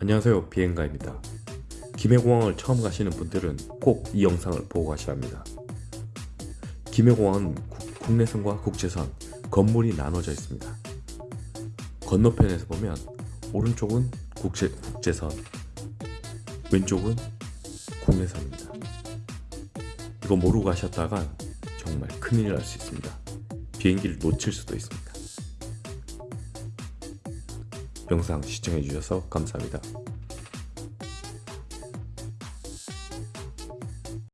안녕하세요. 비행가입니다. 김해공항을 처음 가시는 분들은 꼭 이 영상을 보고 가셔야 합니다. 김해공항은 국- 국내선과 국제선 건물이 나눠져 있습니다. 건너편에서 보면 오른쪽은 국제, 국제선 왼쪽은 국내선입니다. 이거 모르고 가셨다가 정말 큰일 날 수 있습니다. 비행기를 놓칠 수도 있습니다 영상 시청해주셔서 감사합니다